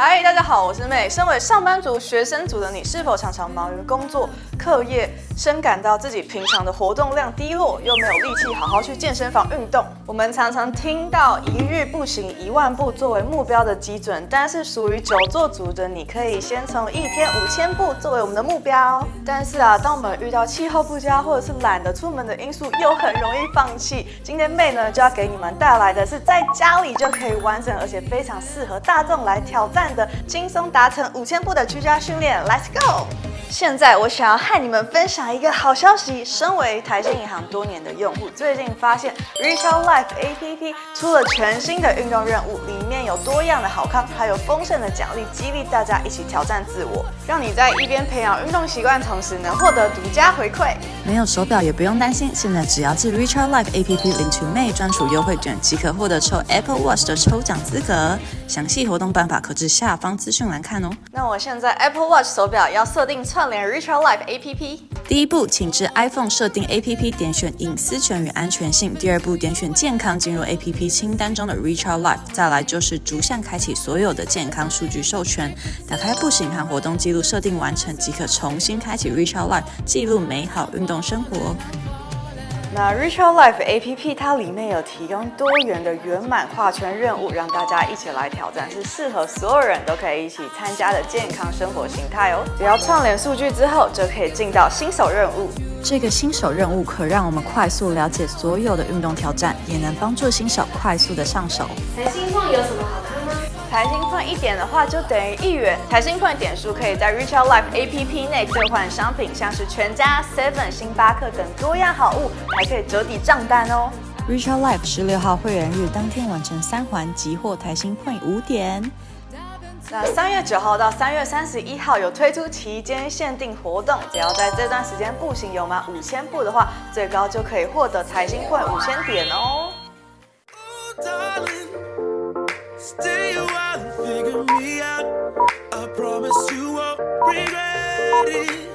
嗨，大家好，我是妹。身为上班族、学生族的你，是否常常忙于工作、课业，深感到自己平常的活动量低落，又没有力气好好去健身房运动？我们常常听到一日步行一万步作为目标的基准，但是属于久坐族的你，可以先从一天五千步作为我们的目标。但是啊，当我们遇到气候不佳或者是懒得出门的因素，又很容易放弃。今天妹呢就要给你们带来的是在家里就可以完整，而且非常适合大众来挑战。的轻松达成五千步的居家训练，Let's go！现在我想要和你们分享一个好消息。身为台新银行多年的用户，最近发现 Retail Life APP 出了全新的运动任务，里面有多样的好康，还有丰盛的奖励，激励大家一起挑战自我，让你在一边培养运动习惯，同时能获得独家回馈。没有手表也不用担心，现在只要至 Retail Life APP 领取 May 专属优惠券，即可获得抽 Apple Watch 的抽奖资格。详细活动办法可至下方资讯栏看哦。那我现在 Apple Watch 手表要设定。串联 Ritual Life A P P。第一步，请至 iPhone 设定 A P P，点选隐私权与安全性。第二步，点选健康，进入 A P P 清单中的 Ritual Life。再来就是逐项开启所有的健康数据授权。打开步行和活动记录，设定完成即可重新开启 Ritual Life，记录美好运动生活。那 Ritual Life A P P 它里面有提供多元的圆满画圈任务，让大家一起来挑战，是适合所有人都可以一起参加的健康生活形态哦。只要串联数据之后，就可以进到新手任务。这个新手任务可让我们快速了解所有的运动挑战，也能帮助新手快速的上手。台新矿有什么好看吗？台新一点的话就等于一元。台新 Point 点数可以在 Retail Life A P P 内兑换商品，像是全家、Seven、星巴克等多样好物，还可以折抵账单哦。Retail Life 十六号会员日当天完成三环即获台新 Point 五点。那三月九号到三月三十一号有推出期间限定活动，只要在这段时间步行有满五千步的话，最高就可以获得台新 Point 五千点哦。Stay a while and figure me out. I promise you won't regret it.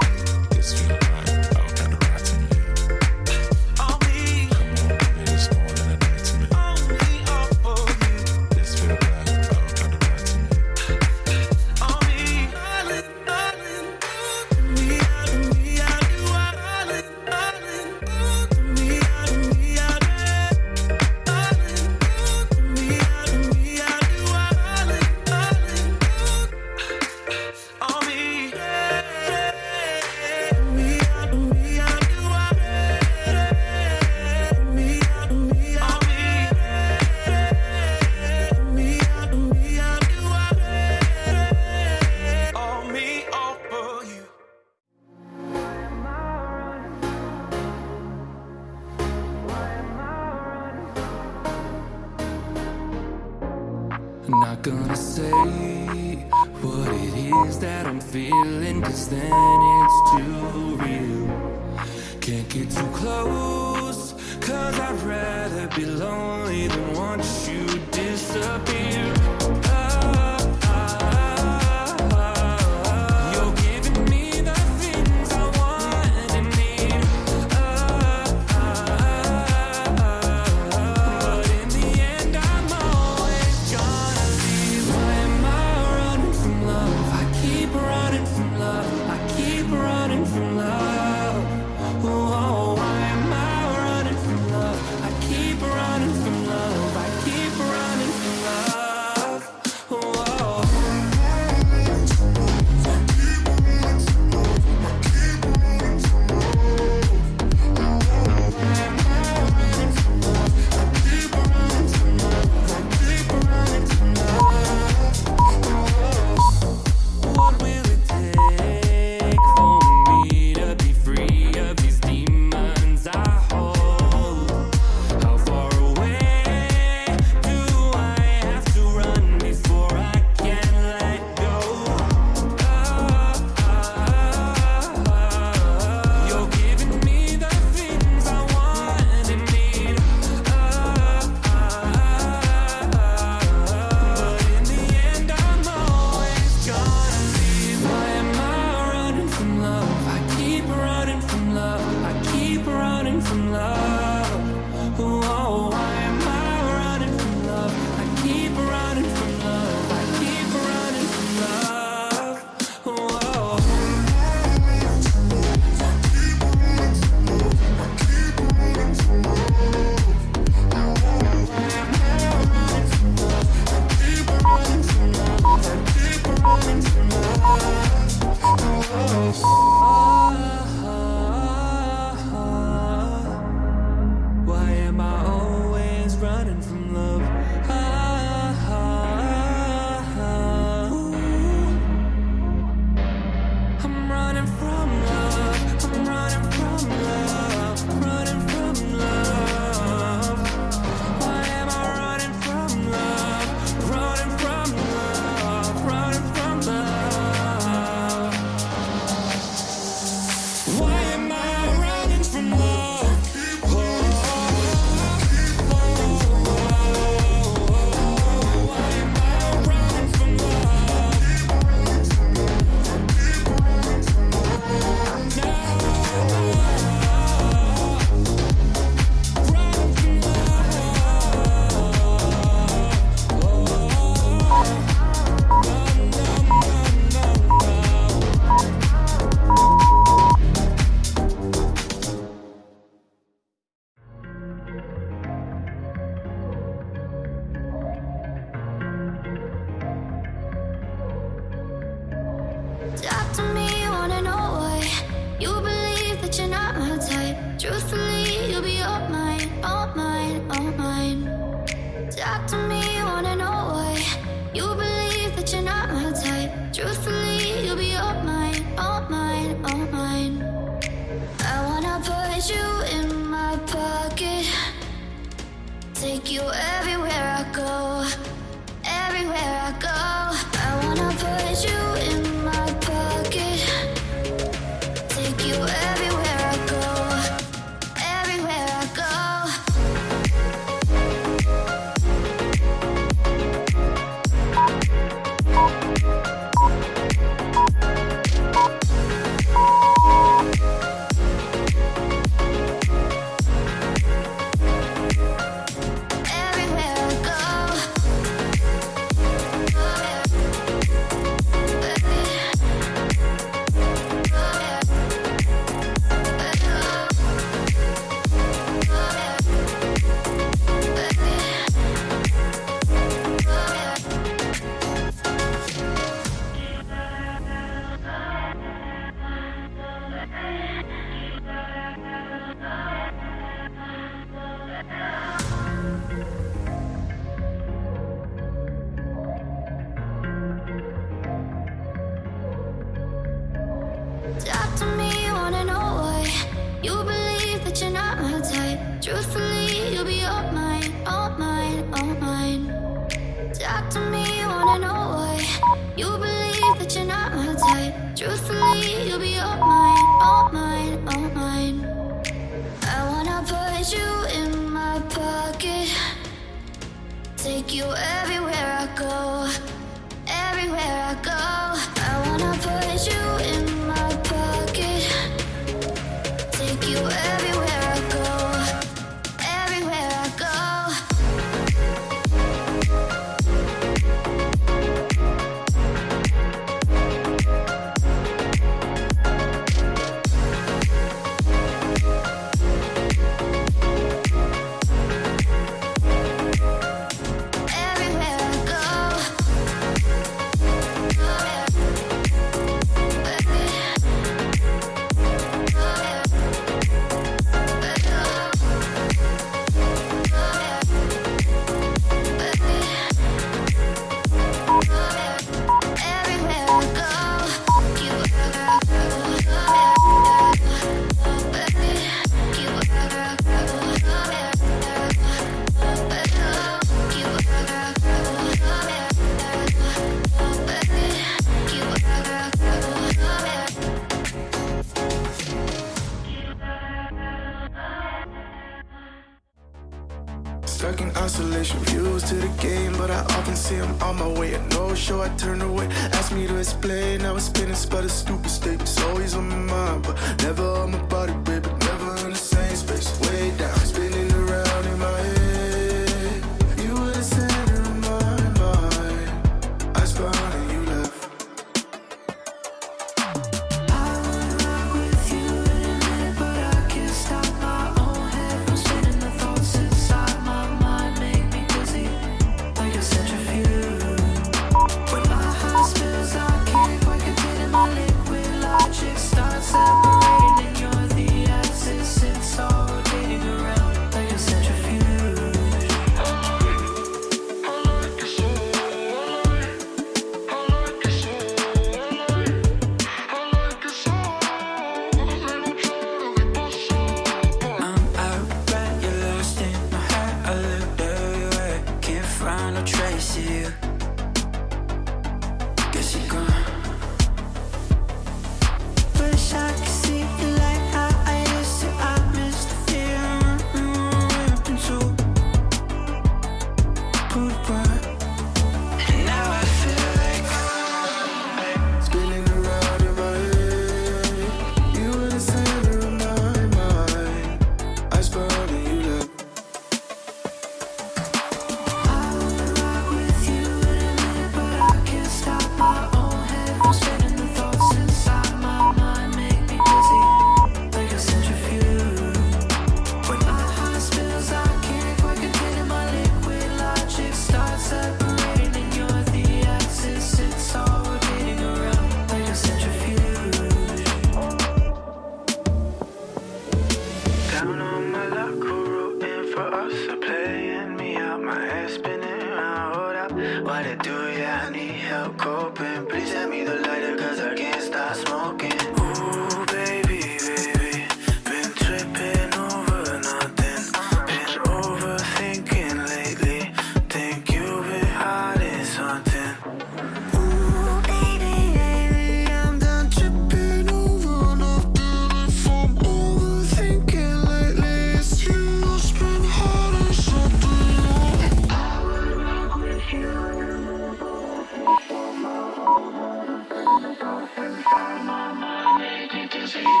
Maybe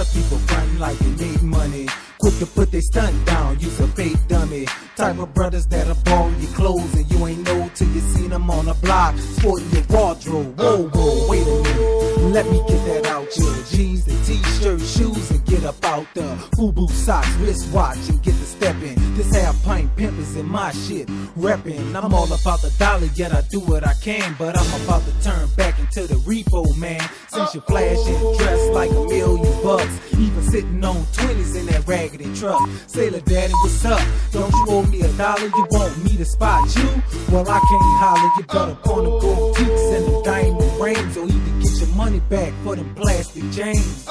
lot of people frontin' like they made money. Quick to put their stunt down, use a fake dummy. Type of brothers that'll borrow your clothes and you ain't know till you seen them on the block. Sporting your wardrobe. Whoa, whoa, wait a minute. Let me get that out your jeans, the t-shirt, shoes, and get up out the FUBU socks, wristwatch, and get the step in. This half pint pimp is in my shit, reppin'. I'm all about the dollar, yet I do what I can, but I'm about to turn back into the repo man. Since you flashing, dressed like a million bucks, even sitting on 20s in that raggedy truck. Sailor daddy, what's up? Don't you owe me a dollar? You want me to spot you? Well, I can't holler. You better pawn the gold teeth and the diamond rings, or even get your money back for them plastic chains.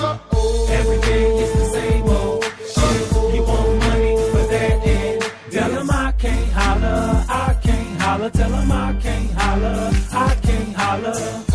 Tell 'em I can't holler. I can't holler. I can't holler.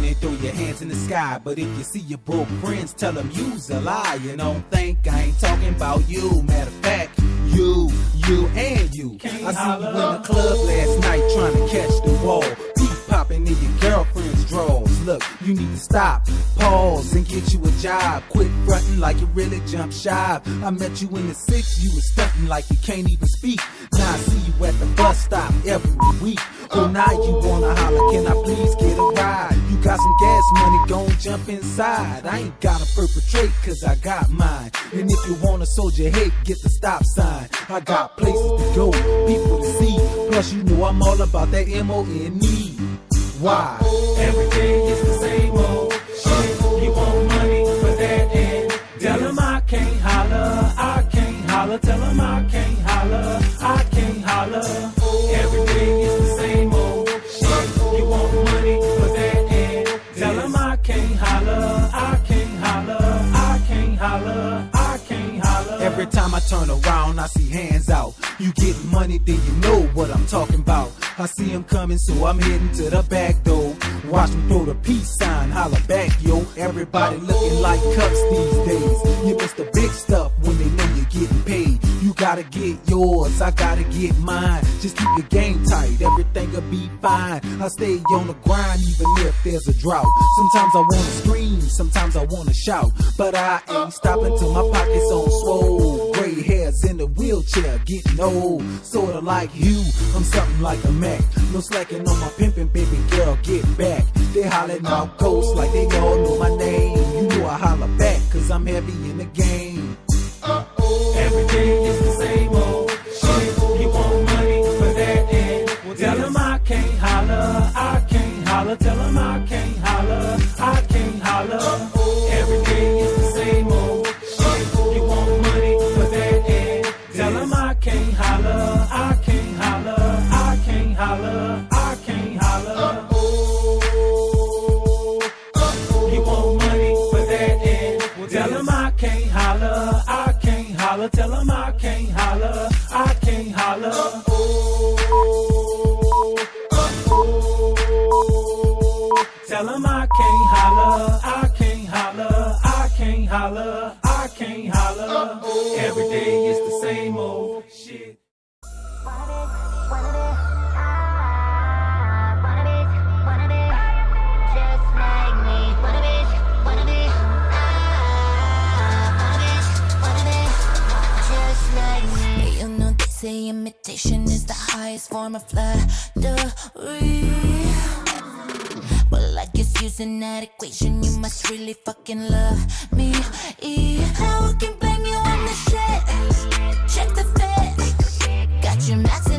Money, throw your hands in the sky. But if you see your broke friends, tell them you's a lie. You don't think I ain't talking about you. Matter of fact, you, you, and you. I see you in the club last night trying to catch the ball. Beat popping in your girlfriend's drawers. Look, you need to stop, pause, and get you a job. Quit fronting like you really jump shy. I met you in the six, you was stunting like you can't even speak. Now I see you at the bus stop every week. Oh, now you wanna holler, can I please get a ride? You got some gas money, gon' jump inside. I ain't gotta perpetrate, cause I got mine. And if you wanna soldier hate, get the stop sign. I got places to go, people to see. Plus, you know I'm all about that M-O-N-E. Why? Every day is the same old shit. You want money for that and tell 'em I can't holler. I can't holler. Tell 'em I can't holler. I can't holler. Time I turn around, I see hands out. You get money, then you know what I'm talking about. I see him coming, so I'm heading to the back door. Watch me throw the peace sign, holla back, yo. Everybody looking like cups these days. You miss the big stuff when they know you're getting paid. Gotta get yours, I gotta get mine. Just keep your game tight, everything'll be fine. I stay on the grind even if there's a drought. Sometimes I wanna scream, sometimes I wanna shout. But I ain't stopping till my pockets on swole. Gray hairs in the wheelchair, getting old. Sorta like you, I'm something like a Mac. No slacking on my pimpin', baby girl, get back. They hollering out ghosts like they all know my name. You know I holler back, cause I'm heavy in the game. Every day is the same old shit. You want money for that and tell 'em I can't holler. I can't holler. Tell 'em I can't holler. I can't holler. Tell 'em I can't holler. I can't holler. I can't holler. I can't holler. Every day is the same old shit. Pardev Pardev ah Pardev Pardev just my need Pardev Pardev Pardev Pardev just my need You know they say imitation is the highest form of flattery. Guess using that equation, you must really fucking love me. Now I can blame you on the shit. Check the fit. Got you maxing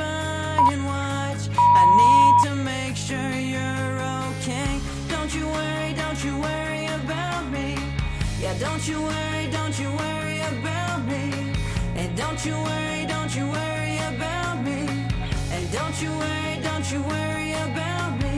by and watch. I need to make sure you're okay. Don't you worry, don't you worry about me. Yeah, don't you worry, don't you worry about me. And don't you worry, don't you worry about me. And don't you worry, don't you worry about me.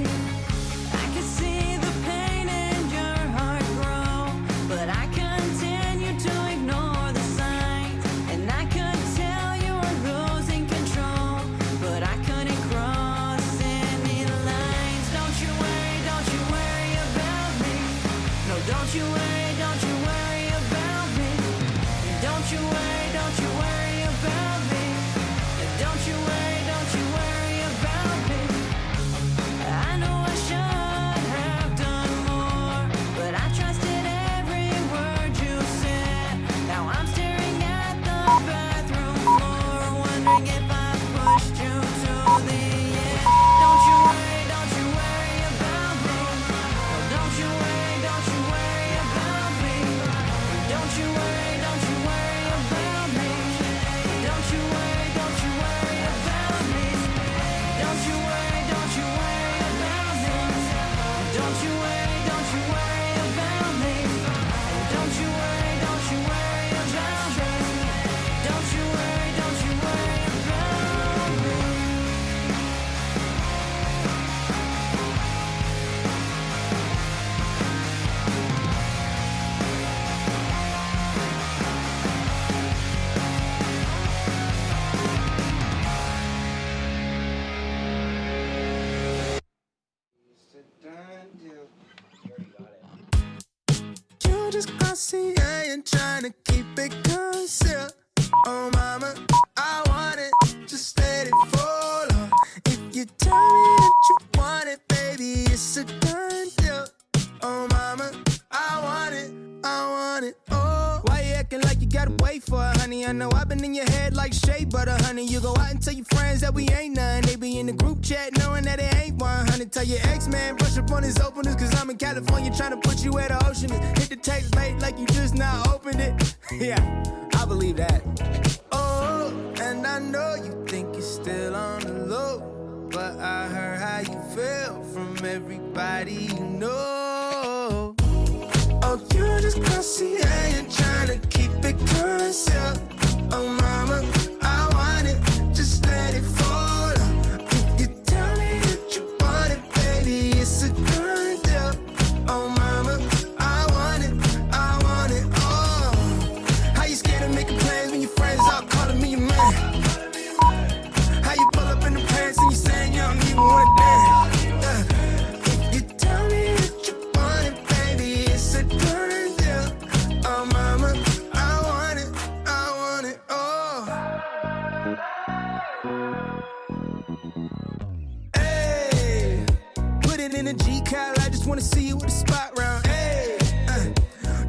is open cause I'm in California trying to put you where the ocean is. Hit the text, mate, like you just now opened it. yeah, I believe that. Oh, and I know you think you're still on the low, but I heard how you feel from everybody you know. Oh, you're just pussy and trying to keep it current, wanna see you with a spot round. Hey, uh,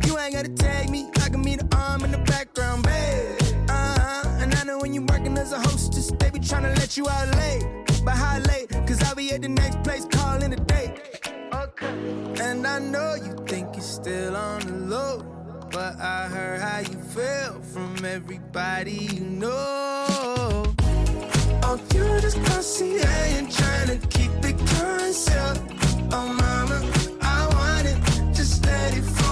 you ain't gotta tag me. I can meet the arm in the background, babe. Uh huh. And I know when you working as a hostess, they be trying to let you out late. But how late? Cause I'll be at the next place calling a date. Okay. And I know you think you're still on the low. But I heard how you feel from everybody you know. Oh, you just pussy, I ain't trying to keep it current Oh mama, I want it, just let it flow.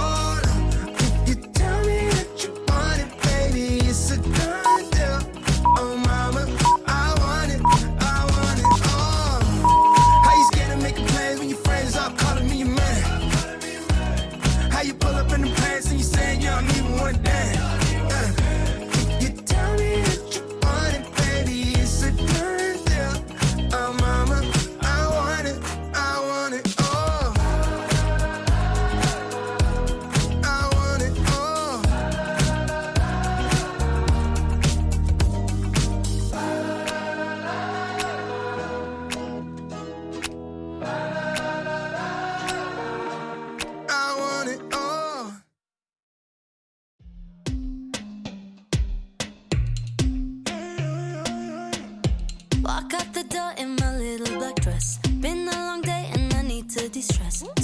distress.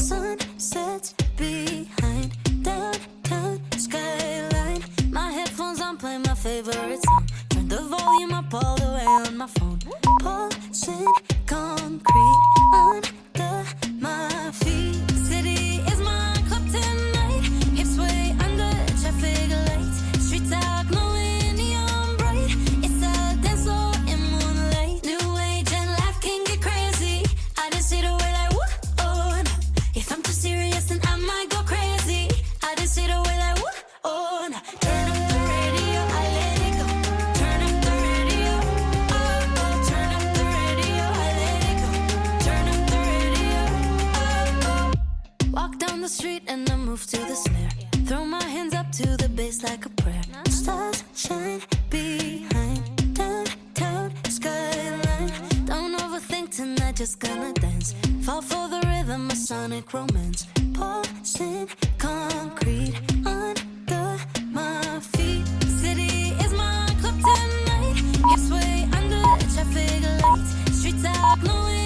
Aklım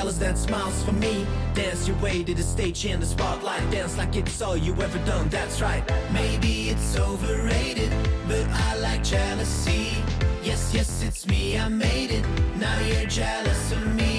jealous that smiles for me. Dance your way to the stage in the spotlight. Dance like it's all you ever done, that's right. Maybe it's overrated, but I like jealousy. Yes, yes, it's me, I made it. Now you're jealous of me.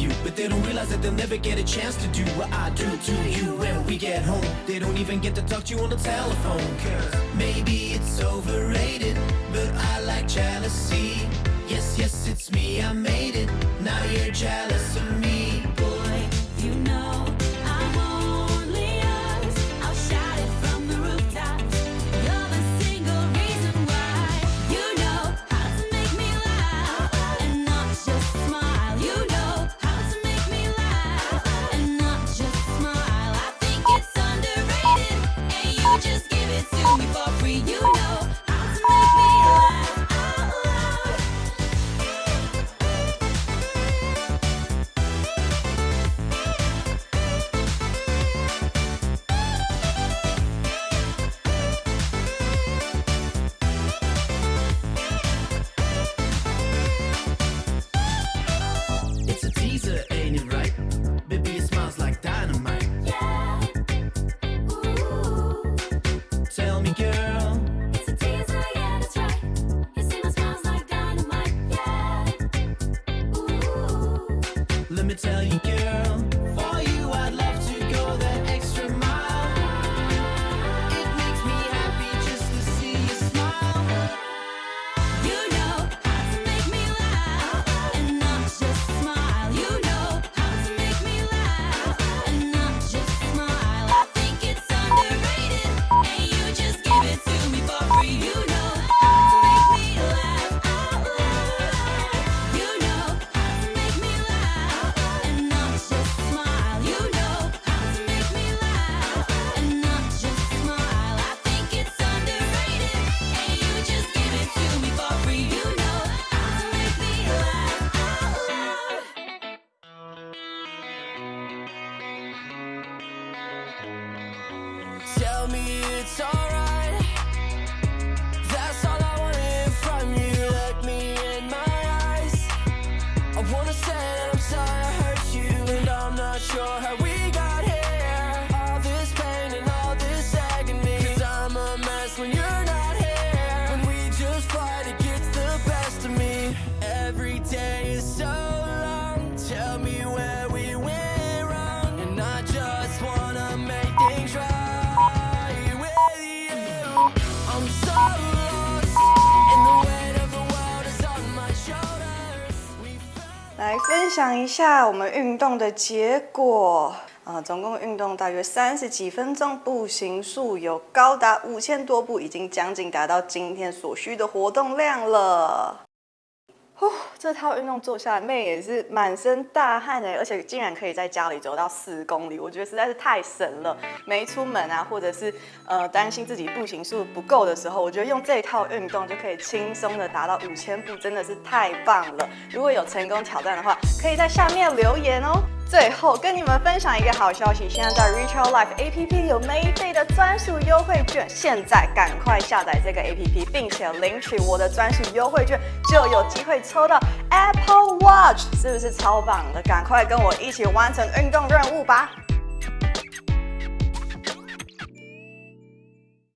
You, but they don't realize that they'll never get a chance to do what I do to you when we get home. They don't even get to talk to you on the telephone. Cause maybe it's overrated, but I like jealousy. Yes, yes, it's me, I made it. Now you're jealous 来分享一下我们运动的结果。啊，总共运动大约三十几分钟，步行数有高达五千多步，已经将近达到今天所需的活动量了。这套运动做下来，妹也是满身大汗哎，而且竟然可以在家里走到四公里，我觉得实在是太神了。没出门啊，或者是呃担心自己步行数不够的时候，我觉得用这套运动就可以轻松的达到五千步，真的是太棒了。如果有成功挑战的话，可以在下面留言哦。最后跟你们分享一个好消息，现在在 Reach Your Life APP 有每费的专属优惠券，现在赶快下载这个 APP，并且领取我的专属优惠券，就有机会抽到 Apple Watch，是不是超棒的？赶快跟我一起完成运动任务吧！